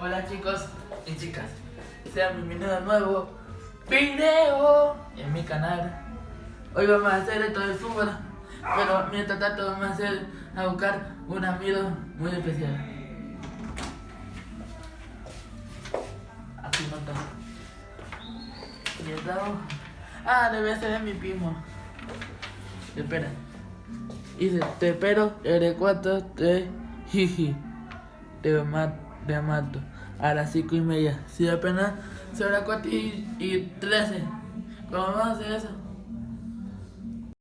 Hola chicos y chicas, sean bienvenidos a nuevo video en mi canal. Hoy vamos a hacer esto del fútbol, pero mientras tanto vamos a hacer a buscar un amigo muy especial. Aquí no está. Y estamos. Ah, debe ser de mi primo. Espera. Dice, te espero, eres cuatro, tres, jiji. Te mato, te mato. A las cinco y media. Si apenas las cuatro y, y trece. ¿Cómo vamos a hacer eso?